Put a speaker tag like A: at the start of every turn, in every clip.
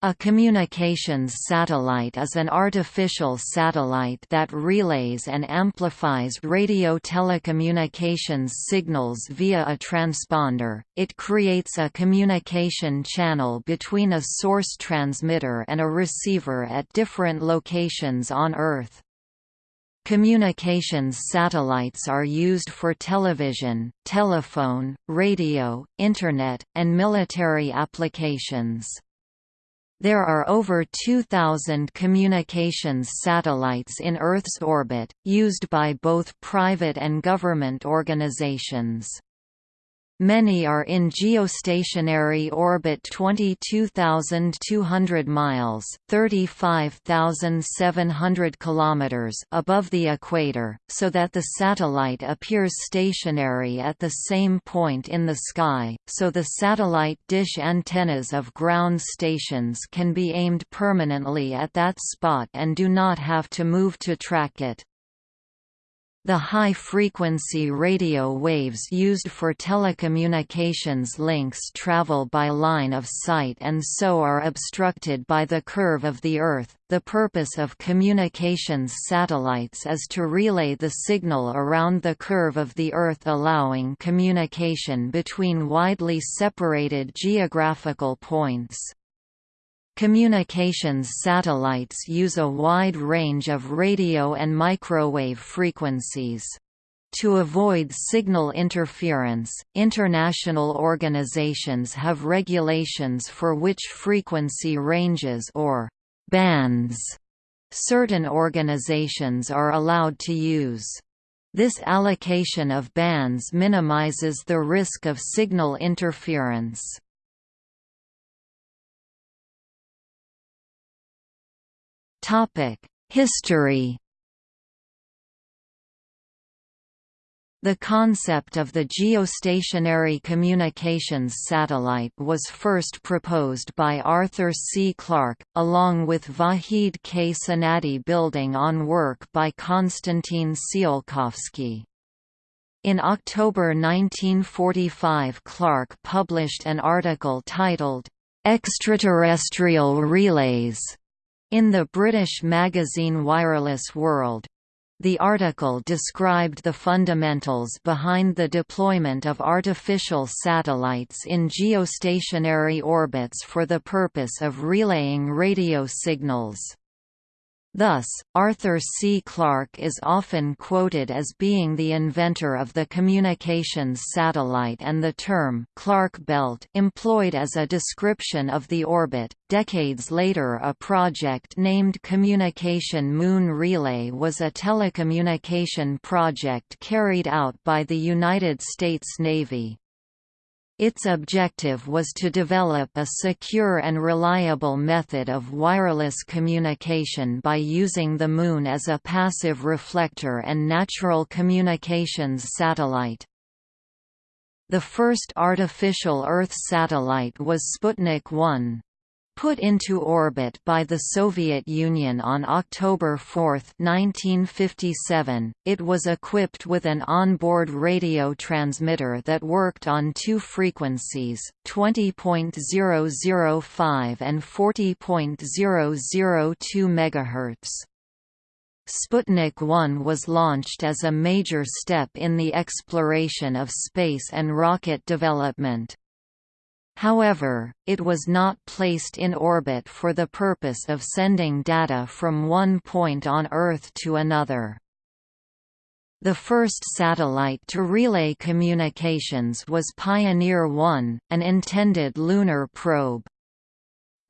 A: A communications satellite is an artificial satellite that relays and amplifies radio telecommunications signals via a transponder. It creates a communication channel between a source transmitter and a receiver at different locations on Earth. Communications satellites are used for television, telephone, radio, Internet, and military applications. There are over 2,000 communications satellites in Earth's orbit, used by both private and government organizations. Many are in geostationary orbit 22,200 miles (35,700 kilometers) above the equator, so that the satellite appears stationary at the same point in the sky, so the satellite dish antennas of ground stations can be aimed permanently at that spot and do not have to move to track it. The high-frequency radio waves used for telecommunications links travel by line of sight and so are obstructed by the curve of the Earth. The purpose of communications satellites is to relay the signal around the curve of the Earth allowing communication between widely separated geographical points. Communications satellites use a wide range of radio and microwave frequencies. To avoid signal interference, international organizations have regulations for which frequency ranges or bands certain organizations are allowed to use. This allocation of bands minimizes the risk of signal interference. History The concept of the geostationary communications satellite was first proposed by Arthur C. Clarke, along with Vahid K. Sonati building on work by Konstantin Tsiolkovsky. In October 1945 Clarke published an article titled, "'Extraterrestrial Relays' In the British magazine Wireless World, the article described the fundamentals behind the deployment of artificial satellites in geostationary orbits for the purpose of relaying radio signals. Thus, Arthur C. Clarke is often quoted as being the inventor of the communications satellite and the term Clarke belt employed as a description of the orbit. Decades later, a project named Communication Moon Relay was a telecommunication project carried out by the United States Navy. Its objective was to develop a secure and reliable method of wireless communication by using the Moon as a passive reflector and natural communications satellite. The first artificial Earth satellite was Sputnik 1. Put into orbit by the Soviet Union on October 4, 1957, it was equipped with an onboard radio transmitter that worked on two frequencies, 20.005 and 40.002 MHz. Sputnik 1 was launched as a major step in the exploration of space and rocket development. However, it was not placed in orbit for the purpose of sending data from one point on Earth to another. The first satellite to relay communications was Pioneer 1, an intended lunar probe.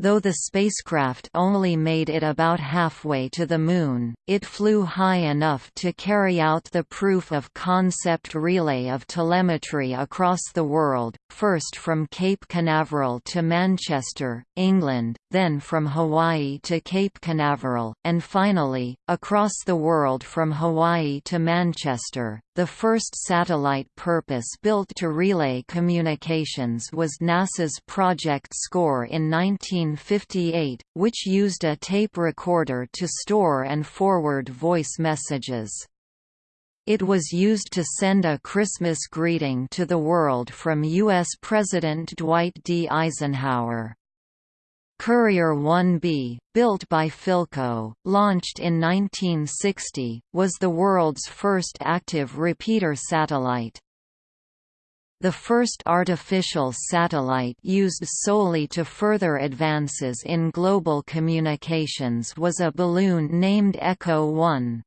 A: Though the spacecraft only made it about halfway to the Moon, it flew high enough to carry out the proof-of-concept relay of telemetry across the world, first from Cape Canaveral to Manchester, England, then from Hawaii to Cape Canaveral, and finally, across the world from Hawaii to Manchester. The first satellite purpose-built to relay communications was NASA's Project SCORE in 1958, which used a tape recorder to store and forward voice messages. It was used to send a Christmas greeting to the world from U.S. President Dwight D. Eisenhower. Courier 1B, built by Philco, launched in 1960, was the world's first active repeater satellite. The first artificial satellite used solely to further advances in global communications was a balloon named Echo 1.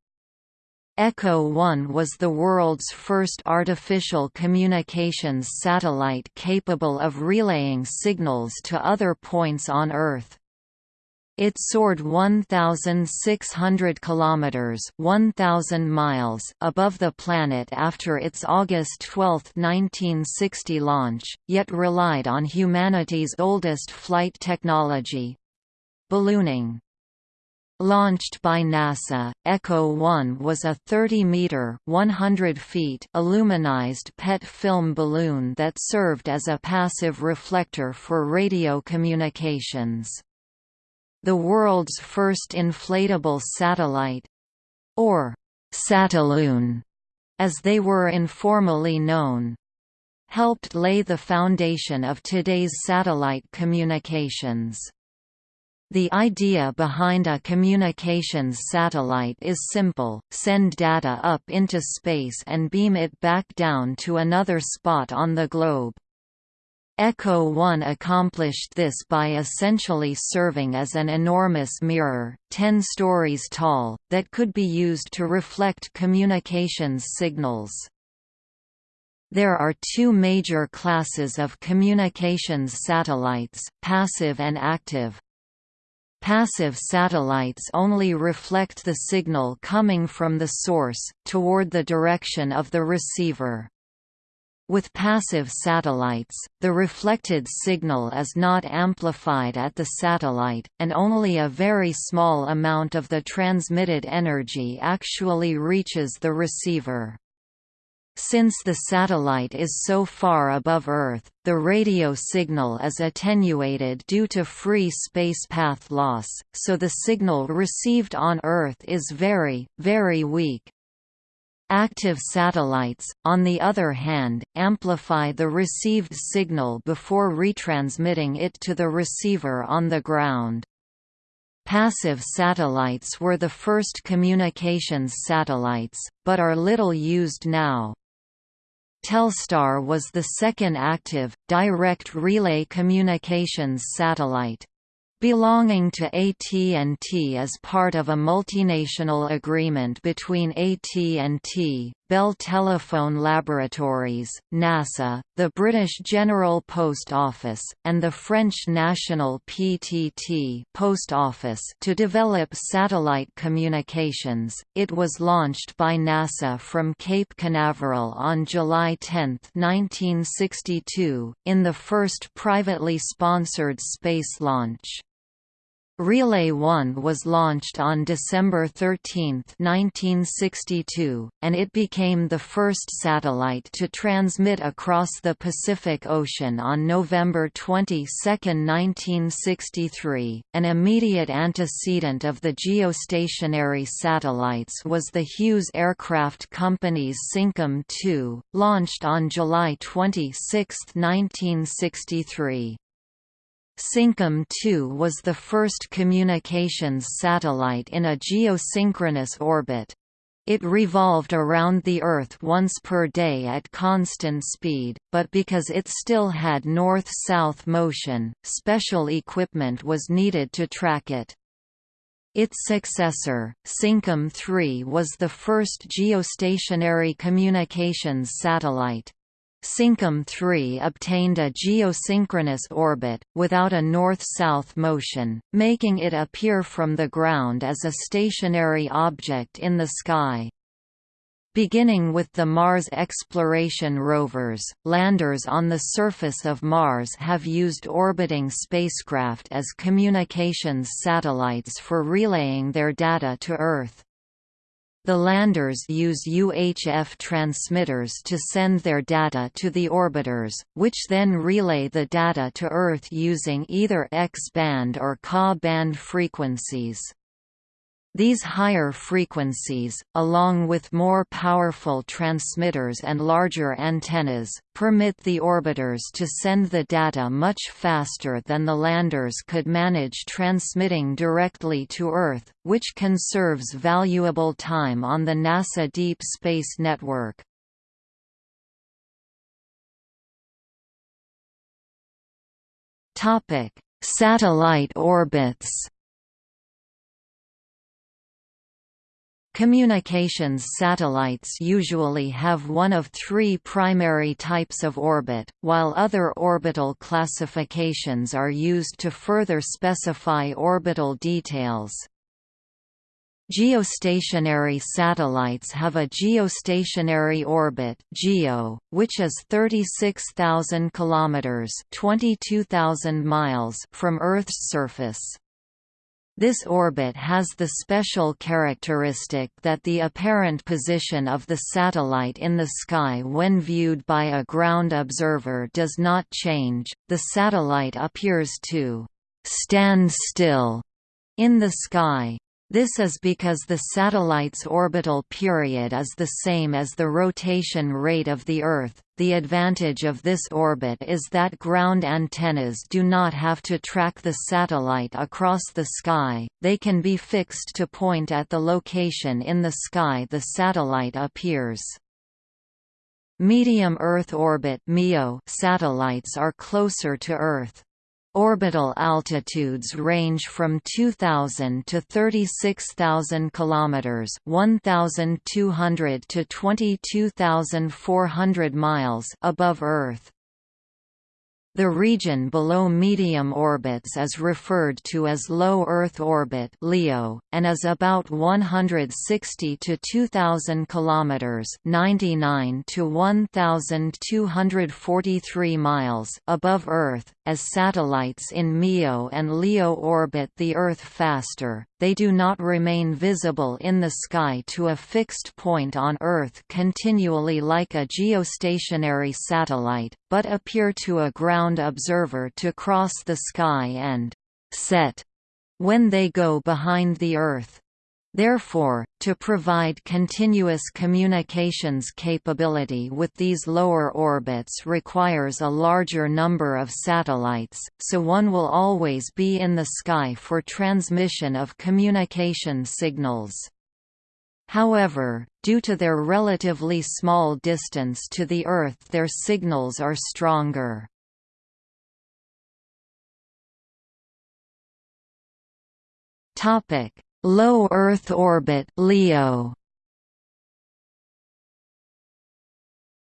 A: Echo 1 was the world's first artificial communications satellite capable of relaying signals to other points on Earth. It soared 1,600 kilometers (1,000 miles) above the planet after its August 12, 1960 launch, yet relied on humanity's oldest flight technology ballooning. Launched by NASA, Echo 1 was a 30-meter (100 feet) aluminized PET film balloon that served as a passive reflector for radio communications the world's first inflatable satellite—or «satelloon», as they were informally known helped lay the foundation of today's satellite communications. The idea behind a communications satellite is simple, send data up into space and beam it back down to another spot on the globe. Echo 1 accomplished this by essentially serving as an enormous mirror, 10 stories tall, that could be used to reflect communications signals. There are two major classes of communications satellites, passive and active. Passive satellites only reflect the signal coming from the source, toward the direction of the receiver. With passive satellites, the reflected signal is not amplified at the satellite, and only a very small amount of the transmitted energy actually reaches the receiver. Since the satellite is so far above Earth, the radio signal is attenuated due to free space path loss, so the signal received on Earth is very, very weak. Active satellites, on the other hand, amplify the received signal before retransmitting it to the receiver on the ground. Passive satellites were the first communications satellites, but are little used now. Telstar was the second active, direct relay communications satellite belonging to AT&T as part of a multinational agreement between AT&T, Bell Telephone Laboratories, NASA, the British General Post Office, and the French National PTT Post Office to develop satellite communications. It was launched by NASA from Cape Canaveral on July 10, 1962, in the first privately sponsored space launch. Relay 1 was launched on December 13, 1962, and it became the first satellite to transmit across the Pacific Ocean on November 22, 1963. An immediate antecedent of the geostationary satellites was the Hughes Aircraft Company's Syncom 2, launched on July 26, 1963. Syncom 2 was the first communications satellite in a geosynchronous orbit. It revolved around the Earth once per day at constant speed, but because it still had north-south motion, special equipment was needed to track it. Its successor, Syncom 3 was the first geostationary communications satellite. Syncom 3 obtained a geosynchronous orbit, without a north-south motion, making it appear from the ground as a stationary object in the sky. Beginning with the Mars exploration rovers, landers on the surface of Mars have used orbiting spacecraft as communications satellites for relaying their data to Earth. The landers use UHF transmitters to send their data to the orbiters, which then relay the data to Earth using either X-band or Ka band frequencies. These higher frequencies, along with more powerful transmitters and larger antennas, permit the orbiters to send the data much faster than the landers could manage transmitting directly to Earth, which conserves valuable time on the NASA Deep Space Network. Satellite orbits Communications satellites usually have one of three primary types of orbit, while other orbital classifications are used to further specify orbital details. Geostationary satellites have a geostationary orbit (GEO), which is 36,000 kilometers (22,000 miles) from Earth's surface. This orbit has the special characteristic that the apparent position of the satellite in the sky when viewed by a ground observer does not change, the satellite appears to «stand still» in the sky. This is because the satellite's orbital period is the same as the rotation rate of the Earth. The advantage of this orbit is that ground antennas do not have to track the satellite across the sky, they can be fixed to point at the location in the sky the satellite appears. Medium Earth orbit MEO satellites are closer to Earth. Orbital altitudes range from 2000 to 36000 kilometers, 1200 to 22400 miles above Earth. The region below medium orbits is referred to as low Earth orbit (LEO) and is about 160 to 2000 kilometers (99 to 1243 miles) above Earth. As satellites in MEO and LEO orbit the Earth faster, they do not remain visible in the sky to a fixed point on Earth continually like a geostationary satellite, but appear to a ground observer to cross the sky and «set» when they go behind the Earth. Therefore, to provide continuous communications capability with these lower orbits requires a larger number of satellites, so one will always be in the sky for transmission of communication signals. However, due to their relatively small distance to the Earth their signals are stronger. Low Earth orbit LEO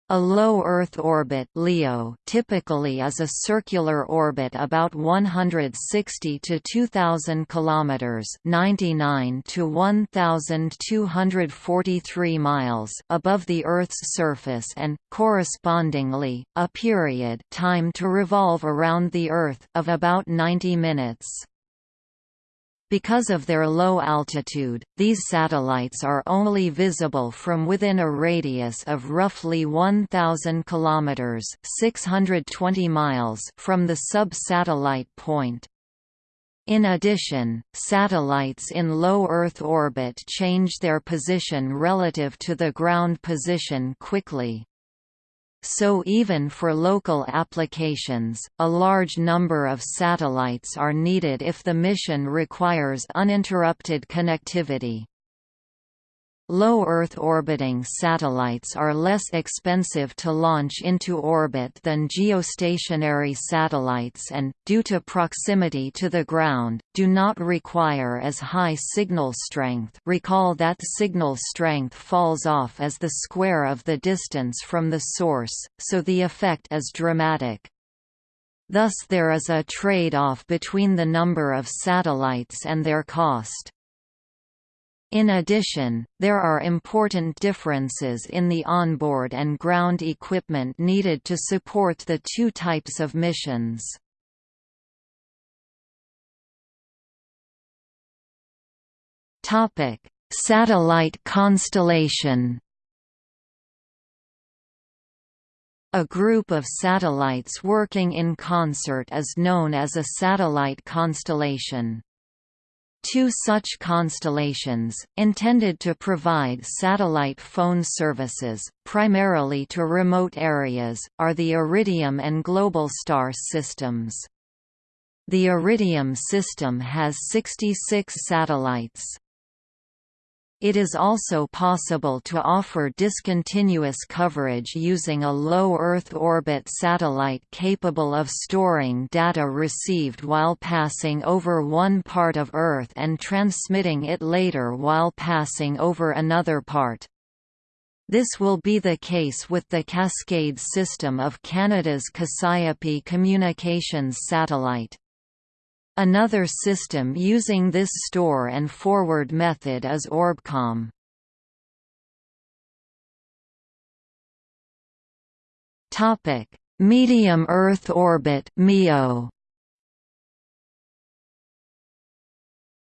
A: A low Earth orbit (LEO) typically is a circular orbit about 160 to 2000 kilometers (99 to 1243 miles) above the Earth's surface and correspondingly a period time to revolve around the Earth of about 90 minutes. Because of their low altitude, these satellites are only visible from within a radius of roughly 1000 kilometers, 620 miles from the sub-satellite point. In addition, satellites in low Earth orbit change their position relative to the ground position quickly. So even for local applications, a large number of satellites are needed if the mission requires uninterrupted connectivity. Low Earth orbiting satellites are less expensive to launch into orbit than geostationary satellites and, due to proximity to the ground, do not require as high signal strength recall that signal strength falls off as the square of the distance from the source, so the effect is dramatic. Thus there is a trade-off between the number of satellites and their cost. In addition, there are important differences in the onboard and ground equipment needed to support the two types of missions. Satellite constellation A group of satellites working in concert is known as a satellite constellation. Two such constellations, intended to provide satellite phone services, primarily to remote areas, are the Iridium and Globalstar systems. The Iridium system has 66 satellites. It is also possible to offer discontinuous coverage using a low Earth orbit satellite capable of storing data received while passing over one part of Earth and transmitting it later while passing over another part. This will be the case with the Cascade system of Canada's Cassiope Communications satellite. Another system using this store and forward method is Orbcomm. Topic: Medium Earth Orbit (MEO).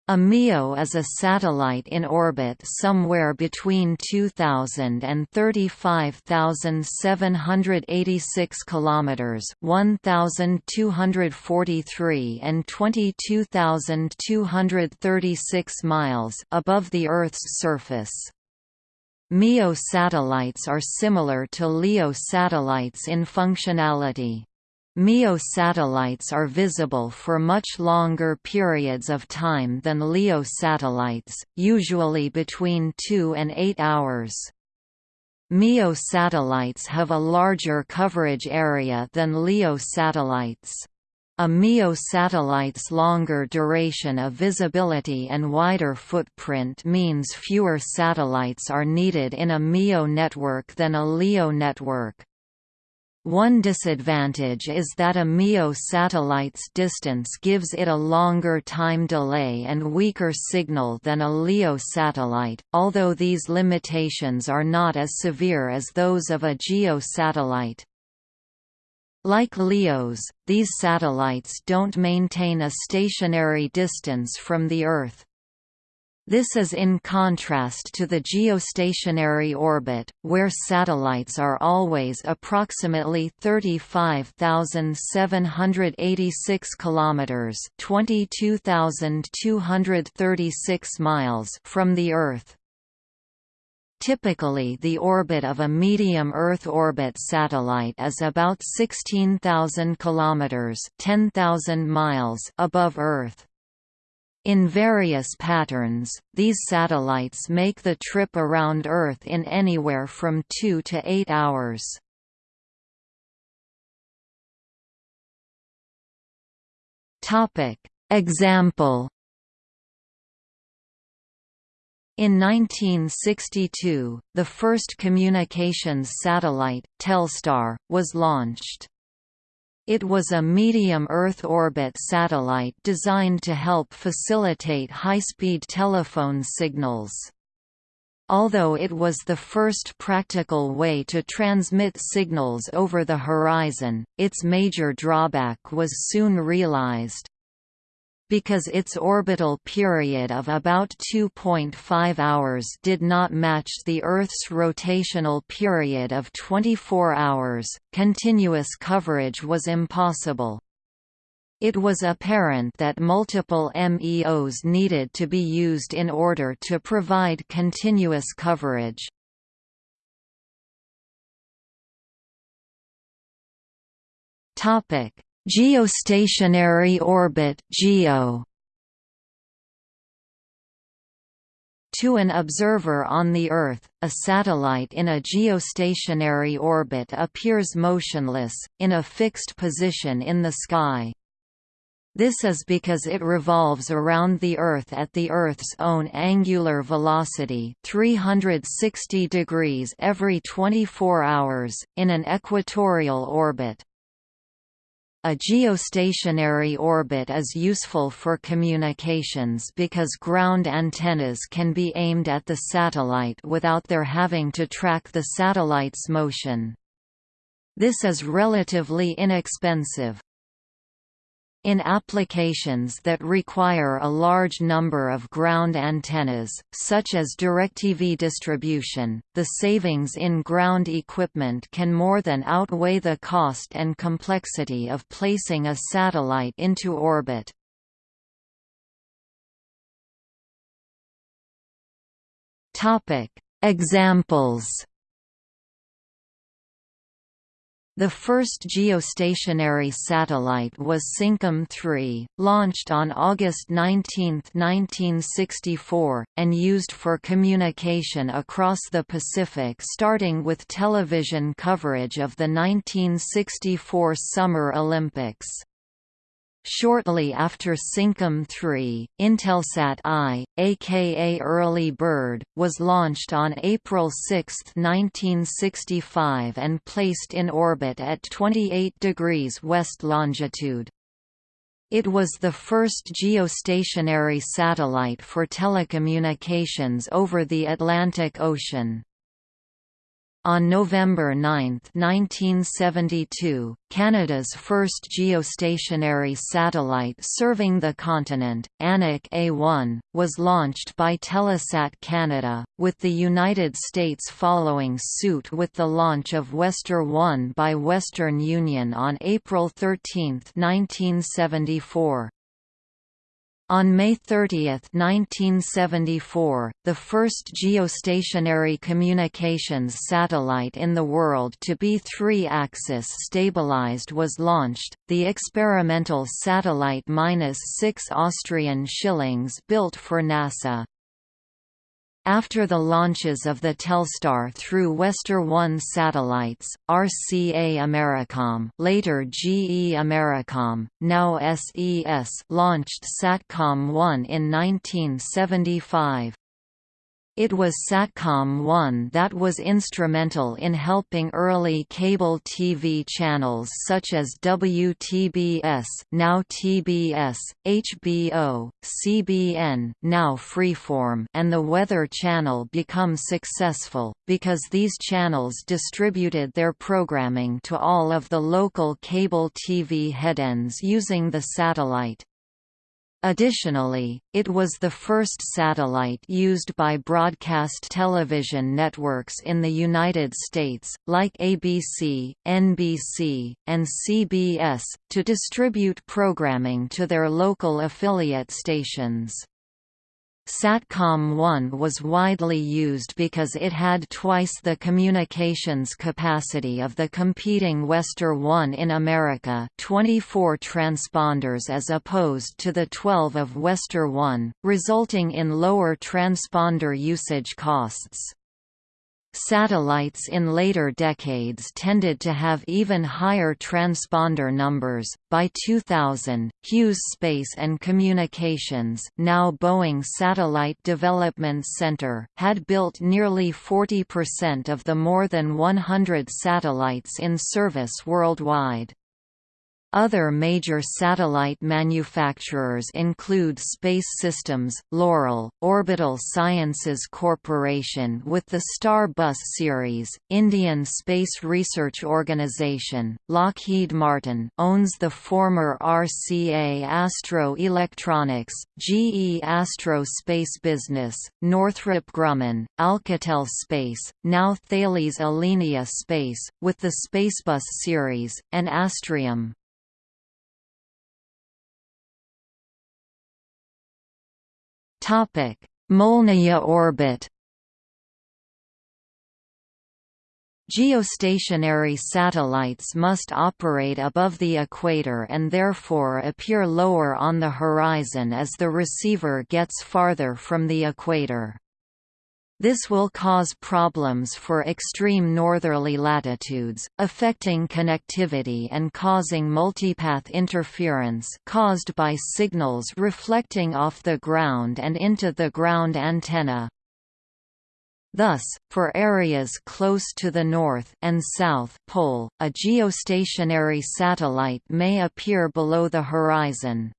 A: A MEO is a satellite in orbit somewhere between 2000 and 35,786 kilometers, 1,243 and 22,236 miles above the Earth's surface. MEO satellites are similar to LEO satellites in functionality. MEO satellites are visible for much longer periods of time than LEO satellites, usually between 2 and 8 hours. MEO satellites have a larger coverage area than LEO satellites. A MEO satellite's longer duration of visibility and wider footprint means fewer satellites are needed in a MEO network than a LEO network. One disadvantage is that a MEO satellite's distance gives it a longer time delay and weaker signal than a LEO satellite, although these limitations are not as severe as those of a GEO satellite. Like LEOs, these satellites don't maintain a stationary distance from the Earth. This is in contrast to the geostationary orbit, where satellites are always approximately 35,786 kilometers, 22,236 miles from the Earth. Typically the orbit of a medium Earth orbit satellite is about 16,000 kilometers, 10,000 miles above Earth. In various patterns, these satellites make the trip around Earth in anywhere from 2 to 8 hours. Example In 1962, the first communications satellite, Telstar, was launched. It was a medium Earth orbit satellite designed to help facilitate high-speed telephone signals. Although it was the first practical way to transmit signals over the horizon, its major drawback was soon realized because its orbital period of about 2.5 hours did not match the Earth's rotational period of 24 hours, continuous coverage was impossible. It was apparent that multiple MEOs needed to be used in order to provide continuous coverage. Geostationary orbit (GEO). To an observer on the Earth, a satellite in a geostationary orbit appears motionless, in a fixed position in the sky. This is because it revolves around the Earth at the Earth's own angular velocity 360 degrees every 24 hours, in an equatorial orbit. A geostationary orbit is useful for communications because ground antennas can be aimed at the satellite without their having to track the satellite's motion. This is relatively inexpensive. In applications that require a large number of ground antennas, such as DirecTV distribution, the savings in ground equipment can more than outweigh the cost and complexity of placing a satellite into orbit. Examples the first geostationary satellite was Syncom 3, launched on August 19, 1964, and used for communication across the Pacific starting with television coverage of the 1964 Summer Olympics. Shortly after Syncom 3, Intelsat I, aka Early Bird, was launched on April 6, 1965 and placed in orbit at 28 degrees west longitude. It was the first geostationary satellite for telecommunications over the Atlantic Ocean. On November 9, 1972, Canada's first geostationary satellite serving the continent, Anik A1, was launched by Telesat Canada, with the United States following suit with the launch of Westar 1 by Western Union on April 13, 1974. On May 30, 1974, the first geostationary communications satellite in the world to be three-axis stabilized was launched, the experimental Satellite-6 Austrian Schillings built for NASA. After the launches of the Telstar through Westar 1 satellites, RCA Americom later GE Americom, now SES launched SATCOM 1 in 1975. It was Satcom 1 that was instrumental in helping early cable TV channels such as WTBS now TBS, HBO, CBN now Freeform and the Weather Channel become successful, because these channels distributed their programming to all of the local cable TV headends using the satellite. Additionally, it was the first satellite used by broadcast television networks in the United States, like ABC, NBC, and CBS, to distribute programming to their local affiliate stations. SATCOM-1 was widely used because it had twice the communications capacity of the competing Westar-1 in America 24 transponders as opposed to the 12 of Westar-1, resulting in lower transponder usage costs. Satellites in later decades tended to have even higher transponder numbers. By 2000, Hughes Space and Communications, now Boeing Satellite Development Center, had built nearly 40% of the more than 100 satellites in service worldwide. Other major satellite manufacturers include Space Systems, Loral, Orbital Sciences Corporation with the Star-Bus series, Indian Space Research Organisation, Lockheed Martin owns the former RCA Astro Electronics, GE Astro Space Business, Northrop Grumman, Alcatel Space, now Thales Alenia Space, with the Spacebus series, and Astrium. Molniya orbit. Geostationary satellites must operate above the equator and therefore appear lower on the horizon as the receiver gets farther from the equator. This will cause problems for extreme northerly latitudes, affecting connectivity and causing multipath interference caused by signals reflecting off the ground and into the ground antenna. Thus, for areas close to the North and South Pole, a geostationary satellite may appear below the horizon.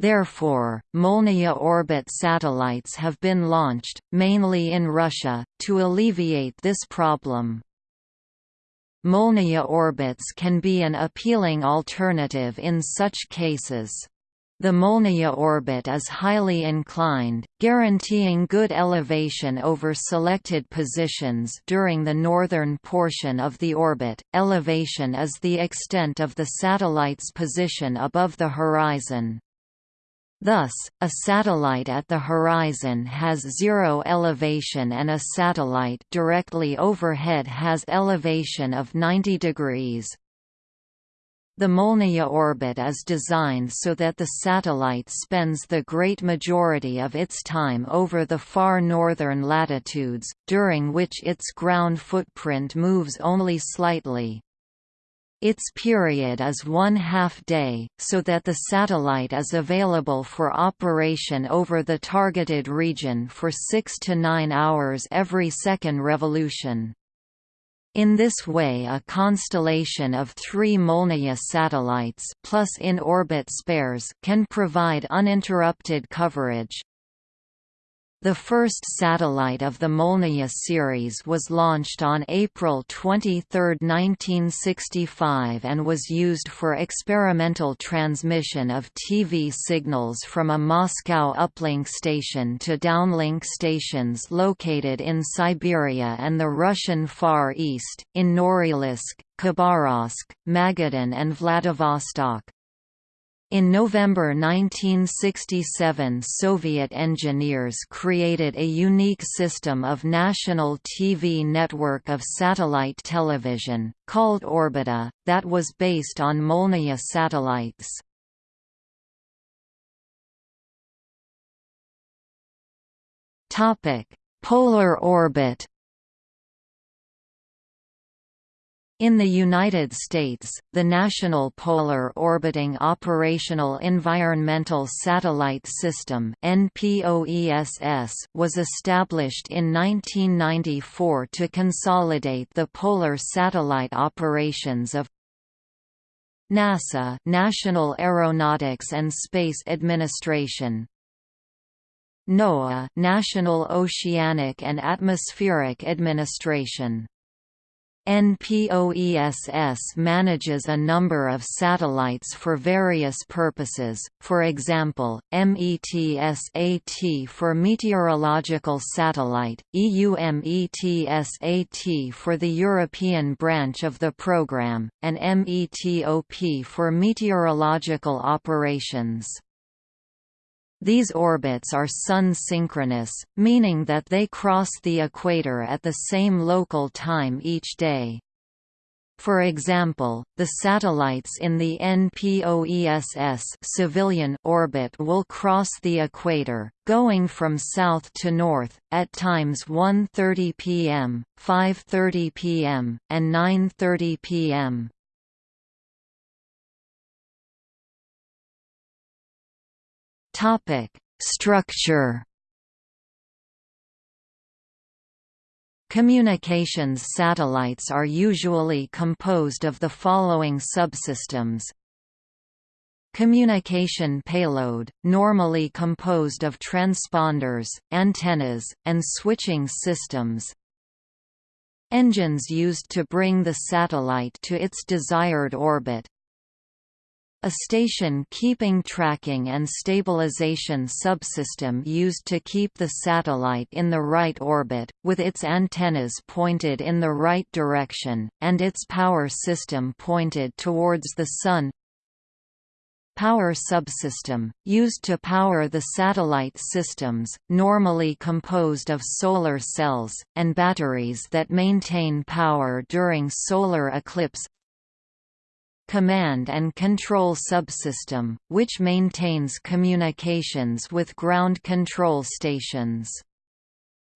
A: Therefore, Molniya orbit satellites have been launched, mainly in Russia, to alleviate this problem. Molniya orbits can be an appealing alternative in such cases. The Molniya orbit is highly inclined, guaranteeing good elevation over selected positions during the northern portion of the orbit. Elevation is the extent of the satellite's position above the horizon. Thus, a satellite at the horizon has zero elevation and a satellite directly overhead has elevation of 90 degrees. The Molniya orbit is designed so that the satellite spends the great majority of its time over the far northern latitudes, during which its ground footprint moves only slightly. Its period is one half-day, so that the satellite is available for operation over the targeted region for 6 to 9 hours every second revolution. In this way a constellation of three Molniya satellites plus in-orbit spares can provide uninterrupted coverage. The first satellite of the Molniya series was launched on April 23, 1965 and was used for experimental transmission of TV signals from a Moscow uplink station to downlink stations located in Siberia and the Russian Far East, in Norilsk, Khabarovsk, Magadan and Vladivostok. In November 1967 Soviet engineers created a unique system of national TV network of satellite television, called Orbita, that was based on Molniya satellites. Polar orbit In the United States, the National Polar Orbiting Operational Environmental Satellite System was established in 1994 to consolidate the polar satellite operations of NASA National Aeronautics and Space Administration NOAA National Oceanic and Atmospheric Administration NPOESS manages a number of satellites for various purposes, for example, METSAT for Meteorological Satellite, EUMETSAT for the European branch of the program, and METOP for meteorological operations. These orbits are Sun-synchronous, meaning that they cross the equator at the same local time each day. For example, the satellites in the NPOESS civilian orbit will cross the equator, going from south to north, at times 1.30 pm, 5.30 pm, and 9.30 pm. Topic: Structure. Communications satellites are usually composed of the following subsystems. Communication payload, normally composed of transponders, antennas, and switching systems. Engines used to bring the satellite to its desired orbit, a station keeping tracking and stabilization subsystem used to keep the satellite in the right orbit, with its antennas pointed in the right direction, and its power system pointed towards the Sun. Power subsystem, used to power the satellite systems, normally composed of solar cells, and batteries that maintain power during solar eclipse command and control subsystem, which maintains communications with ground control stations.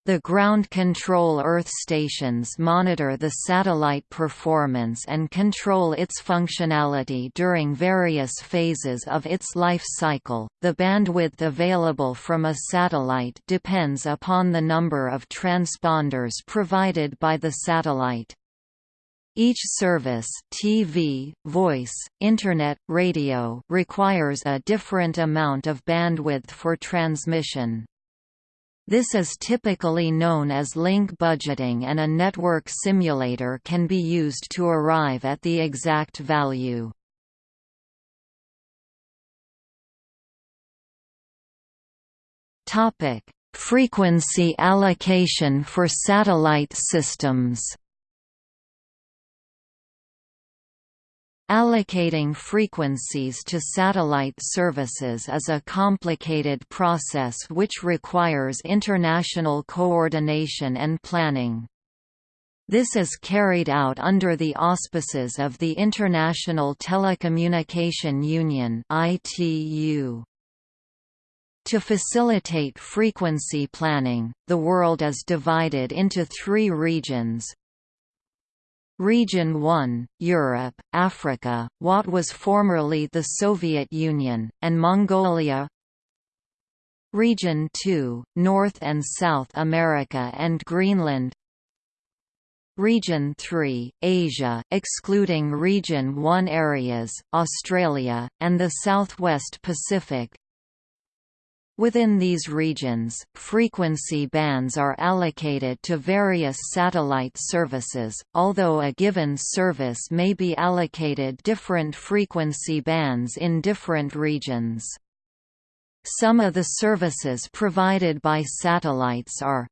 A: The ground control Earth stations monitor the satellite performance and control its functionality during various phases of its life cycle. The bandwidth available from a satellite depends upon the number of transponders provided by the satellite. Each service TV, voice, Internet, radio requires a different amount of bandwidth for transmission. This is typically known as link budgeting and a network simulator can be used to arrive at the exact value. Frequency allocation for satellite systems Allocating frequencies to satellite services is a complicated process which requires international coordination and planning. This is carried out under the auspices of the International Telecommunication Union (ITU). To facilitate frequency planning, the world is divided into three regions, Region 1, Europe, Africa, what was formerly the Soviet Union, and Mongolia. Region 2, North and South America and Greenland. Region 3, Asia, excluding Region 1 areas, Australia, and the Southwest Pacific Within these regions, frequency bands are allocated to various satellite services, although a given service may be allocated different frequency bands in different regions. Some of the services provided by satellites are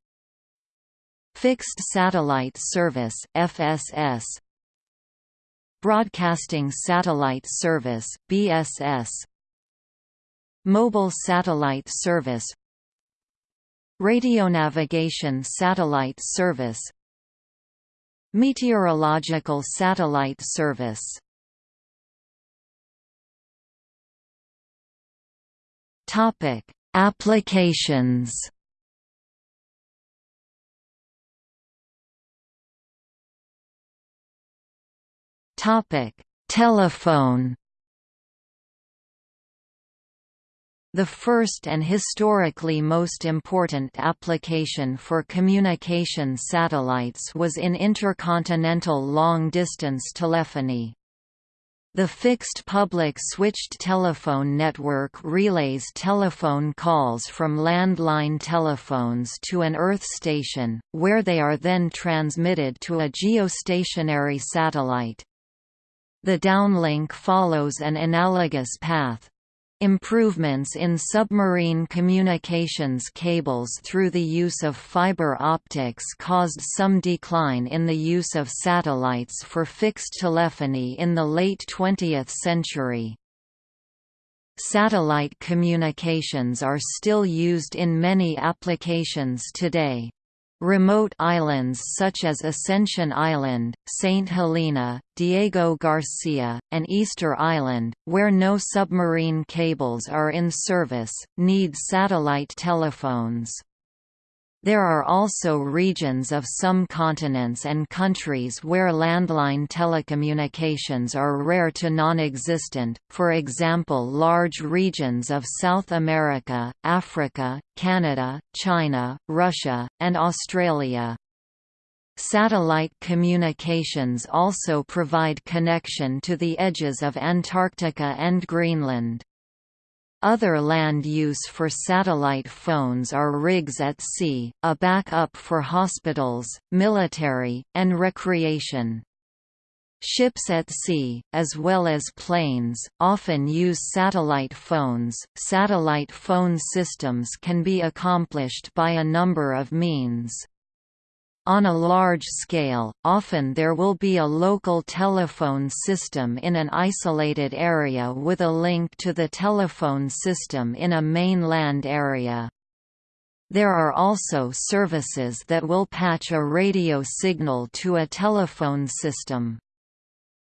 A: Fixed Satellite Service FSS Broadcasting Satellite Service BSS Mobile Satellite Service Radionavigation Satellite Service Meteorological Satellite Service Topic: Applications. Topic: Telephone. The first and historically most important application for communication satellites was in intercontinental long-distance telephony. The fixed public switched telephone network relays telephone calls from landline telephones to an Earth station, where they are then transmitted to a geostationary satellite. The downlink follows an analogous path, Improvements in submarine communications cables through the use of fiber optics caused some decline in the use of satellites for fixed telephony in the late 20th century. Satellite communications are still used in many applications today. Remote islands such as Ascension Island, St. Helena, Diego Garcia, and Easter Island, where no submarine cables are in service, need satellite telephones. There are also regions of some continents and countries where landline telecommunications are rare to non-existent, for example large regions of South America, Africa, Canada, China, Russia, and Australia. Satellite communications also provide connection to the edges of Antarctica and Greenland. Other land use for satellite phones are rigs at sea, a backup for hospitals, military, and recreation. Ships at sea, as well as planes, often use satellite phones. Satellite phone systems can be accomplished by a number of means. On a large scale, often there will be a local telephone system in an isolated area with a link to the telephone system in a mainland area. There are also services that will patch a radio signal to a telephone system.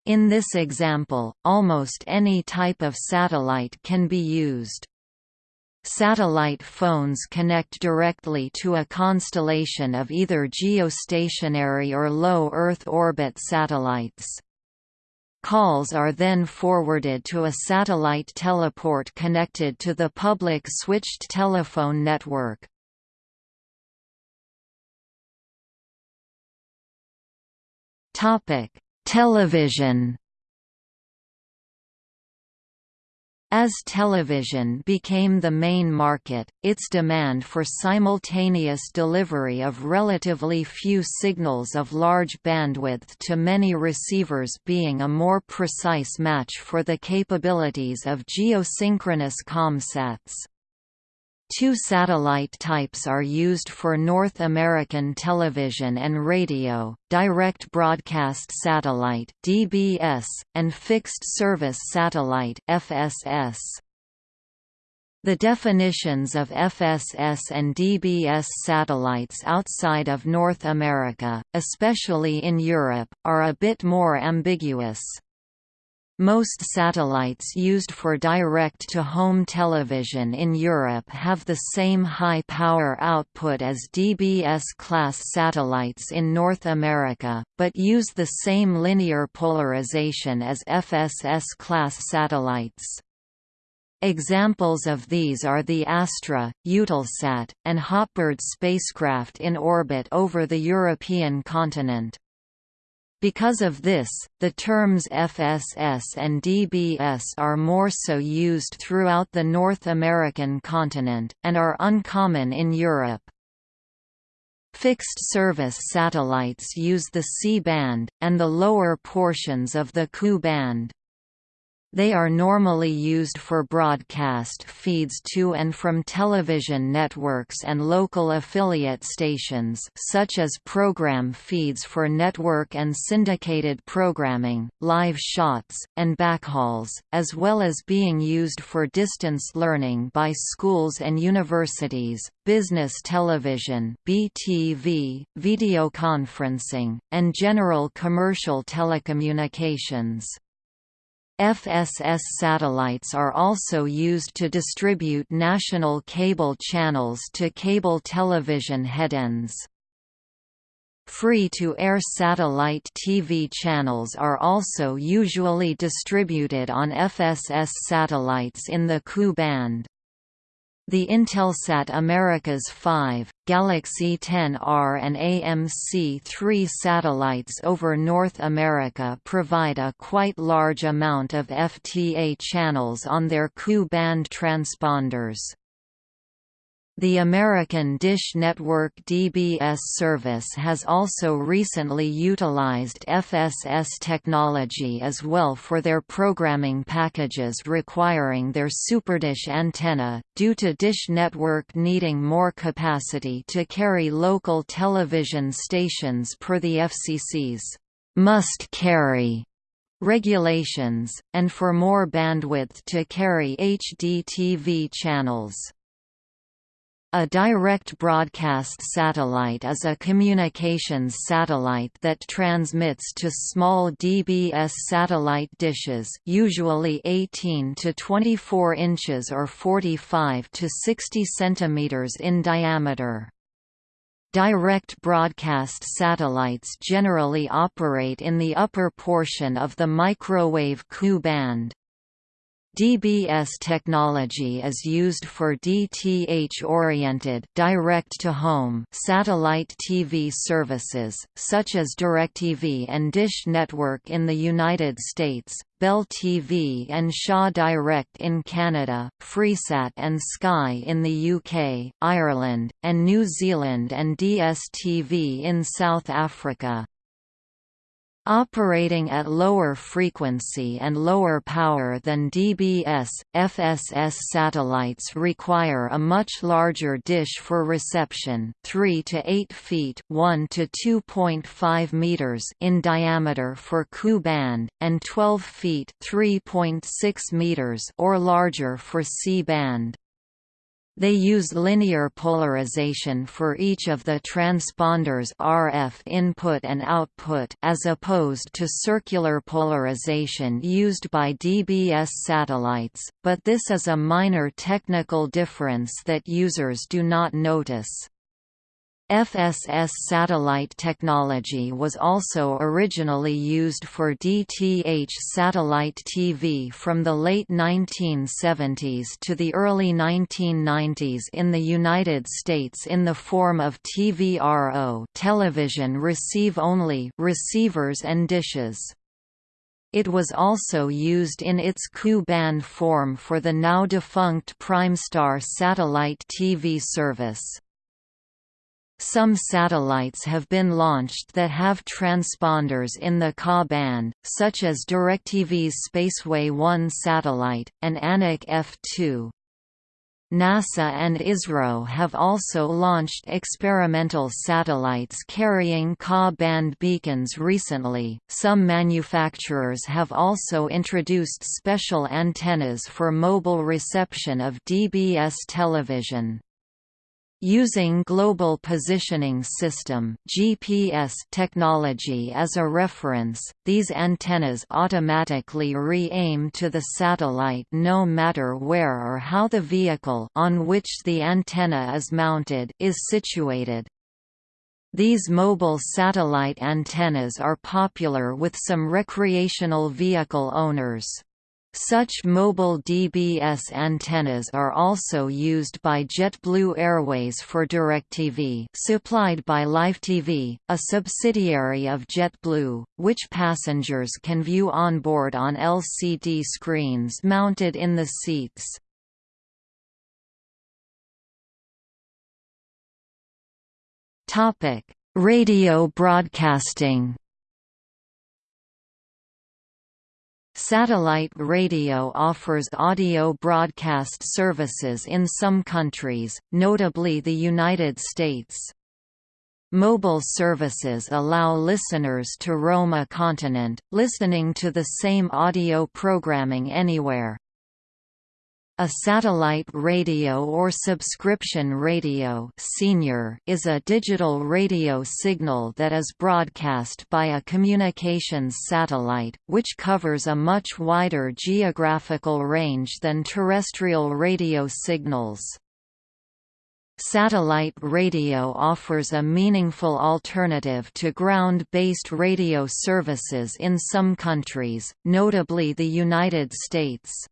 A: In this example, almost any type of satellite can be used. Satellite phones connect directly to a constellation of either geostationary or low Earth orbit satellites. Calls are then forwarded to a satellite teleport connected to the public switched telephone network. Television As television became the main market, its demand for simultaneous delivery of relatively few signals of large bandwidth to many receivers being a more precise match for the capabilities of geosynchronous comsats. Two satellite types are used for North American television and radio, direct broadcast satellite (DBS) and fixed service satellite (FSS). The definitions of FSS and DBS satellites outside of North America, especially in Europe, are a bit more ambiguous. Most satellites used for direct-to-home television in Europe have the same high power output as DBS-class satellites in North America, but use the same linear polarization as FSS-class satellites. Examples of these are the Astra, Eutelsat, and Hotbird spacecraft in orbit over the European continent. Because of this, the terms FSS and DBS are more so used throughout the North American continent, and are uncommon in Europe. Fixed-service satellites use the C-band, and the lower portions of the Ku-band. They are normally used for broadcast feeds to and from television networks and local affiliate stations such as program feeds for network and syndicated programming, live shots, and backhauls, as well as being used for distance learning by schools and universities, business television BTV, videoconferencing, and general commercial telecommunications. FSS satellites are also used to distribute national cable channels to cable television headends. Free-to-air satellite TV channels are also usually distributed on FSS satellites in the Ku band. The Intelsat Americas 5, Galaxy 10R and AMC-3 satellites over North America provide a quite large amount of FTA channels on their Ku band transponders. The American Dish Network DBS service has also recently utilized FSS technology as well for their programming packages requiring their SuperDish antenna, due to Dish Network needing more capacity to carry local television stations per the FCC's must carry regulations, and for more bandwidth to carry HDTV channels. A direct broadcast satellite is a communications satellite that transmits to small DBS satellite dishes usually 18 to 24 inches or 45 to 60 centimeters in diameter. Direct broadcast satellites generally operate in the upper portion of the microwave Ku band. DBS technology is used for DTH-oriented direct-to-home satellite TV services, such as DirecTV and Dish Network in the United States, Bell TV and Shaw Direct in Canada, Freesat and Sky in the UK, Ireland, and New Zealand and DSTV in South Africa. Operating at lower frequency and lower power than DBS, FSS satellites require a much larger dish for reception 3 to 8 feet 1 to 2.5 meters in diameter for Ku band, and 12 feet 3.6 meters or larger for C band. They use linear polarization for each of the transponders RF input and output as opposed to circular polarization used by DBS satellites, but this is a minor technical difference that users do not notice. FSS satellite technology was also originally used for DTH satellite TV from the late 1970s to the early 1990s in the United States in the form of TVRO television receive-only receivers and dishes. It was also used in its Ku-band form for the now defunct Primestar satellite TV service. Some satellites have been launched that have transponders in the Ka band, such as DirecTV's Spaceway 1 satellite, and Anik F2. NASA and ISRO have also launched experimental satellites carrying Ka-band beacons recently. Some manufacturers have also introduced special antennas for mobile reception of DBS television. Using Global Positioning System (GPS) technology as a reference, these antennas automatically re-aim to the satellite no matter where or how the vehicle on which the antenna is mounted is situated. These mobile satellite antennas are popular with some recreational vehicle owners. Such mobile DBS antennas are also used by JetBlue Airways for DirecTV supplied by LiveTV, a subsidiary of JetBlue, which passengers can view onboard on LCD screens mounted in the seats. Radio broadcasting Satellite radio offers audio broadcast services in some countries, notably the United States. Mobile services allow listeners to roam a continent, listening to the same audio programming anywhere. A satellite radio or subscription radio senior is a digital radio signal that is broadcast by a communications satellite, which covers a much wider geographical range than terrestrial radio signals. Satellite radio offers a meaningful alternative to ground-based radio services in some countries, notably the United States.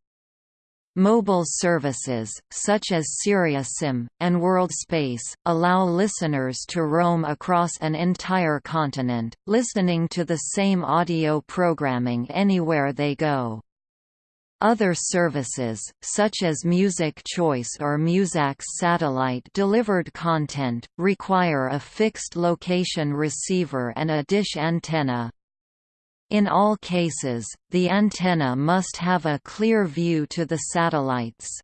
A: Mobile services, such as SiriusXM, and WorldSpace, allow listeners to roam across an entire continent, listening to the same audio programming anywhere they go. Other services, such as Music Choice or Muzak's satellite-delivered content, require a fixed location receiver and a dish antenna. In all cases, the antenna must have a clear view to the satellites.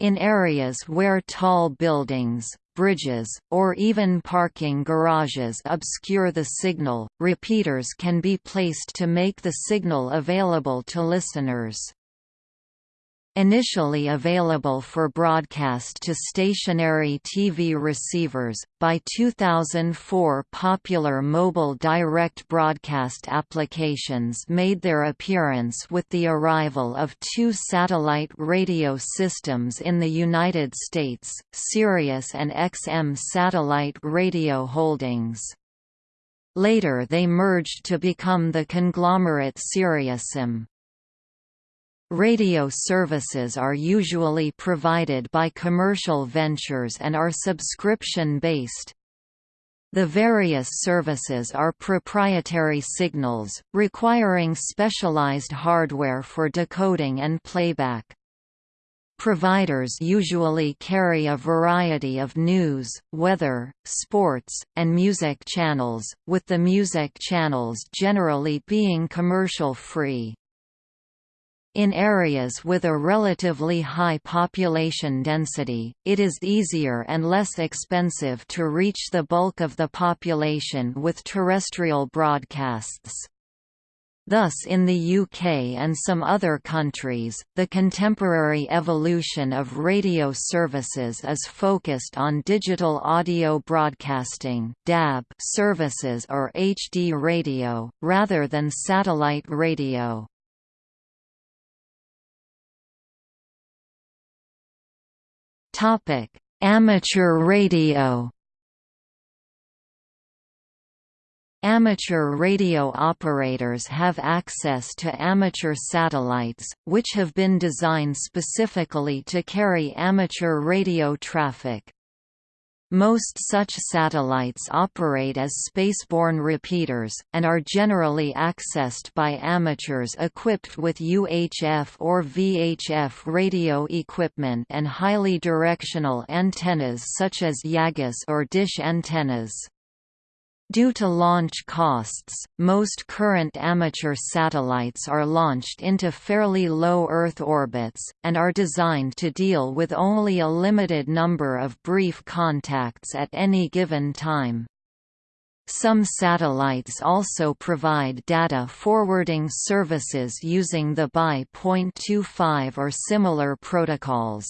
A: In areas where tall buildings, bridges, or even parking garages obscure the signal, repeaters can be placed to make the signal available to listeners. Initially available for broadcast to stationary TV receivers, by 2004 popular mobile direct broadcast applications made their appearance with the arrival of two satellite radio systems in the United States, Sirius and XM Satellite Radio Holdings. Later they merged to become the conglomerate SiriusXM. Radio services are usually provided by commercial ventures and are subscription-based. The various services are proprietary signals, requiring specialized hardware for decoding and playback. Providers usually carry a variety of news, weather, sports, and music channels, with the music channels generally being commercial-free. In areas with a relatively high population density, it is easier and less expensive to reach the bulk of the population with terrestrial broadcasts. Thus in the UK and some other countries, the contemporary evolution of radio services is focused on digital audio broadcasting DAB services or HD radio, rather than satellite radio.
B: Topic: Amateur radio.
A: Amateur radio operators have access to amateur satellites, which have been designed specifically to carry amateur radio traffic. Most such satellites operate as spaceborne repeaters, and are generally accessed by amateurs equipped with UHF or VHF radio equipment and highly directional antennas such as Yagis or dish antennas. Due to launch costs, most current amateur satellites are launched into fairly low Earth orbits, and are designed to deal with only a limited number of brief contacts at any given time. Some satellites also provide data forwarding services using the BY.25 or similar protocols.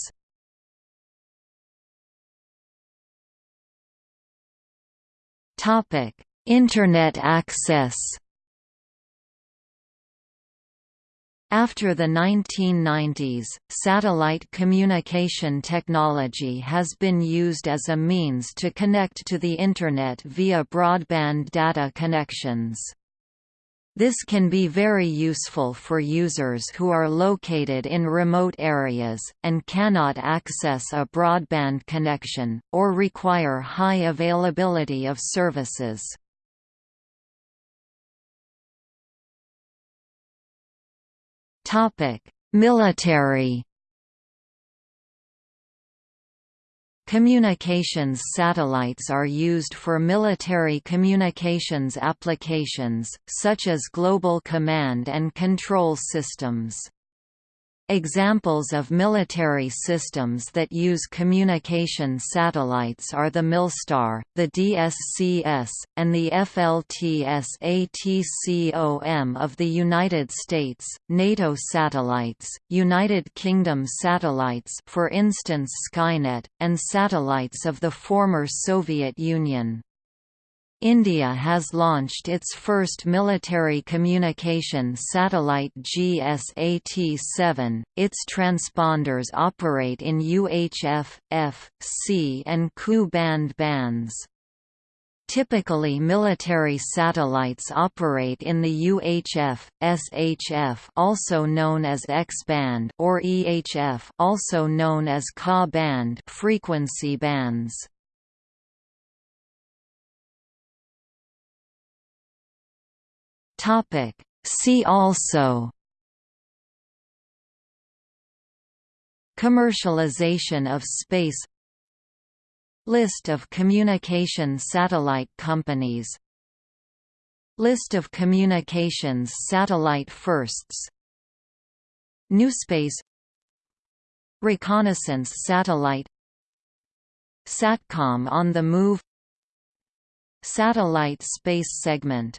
B: Topic: Internet access.
A: After the 1990s, satellite communication technology has been used as a means to connect to the Internet via broadband data connections. This can be very useful for users who are located in remote areas, and cannot access a broadband connection, or require high availability of services. Military Communications satellites are used for military communications applications, such as global command and control systems. Examples of military systems that use communication satellites are the Milstar, the DSCS, and the FLTSATCOM of the United States, NATO satellites, United Kingdom satellites for instance Skynet, and satellites of the former Soviet Union. India has launched its first military communication satellite GSAT-7. Its transponders operate in UHF, S, C and Ku band bands. Typically military satellites operate in the UHF, SHF also known as X-band or EHF also known as Ka band frequency bands.
B: Topic. See also
A: Commercialization of space List of communication satellite companies List of communications satellite firsts NewSpace Reconnaissance satellite Satcom on the move Satellite space segment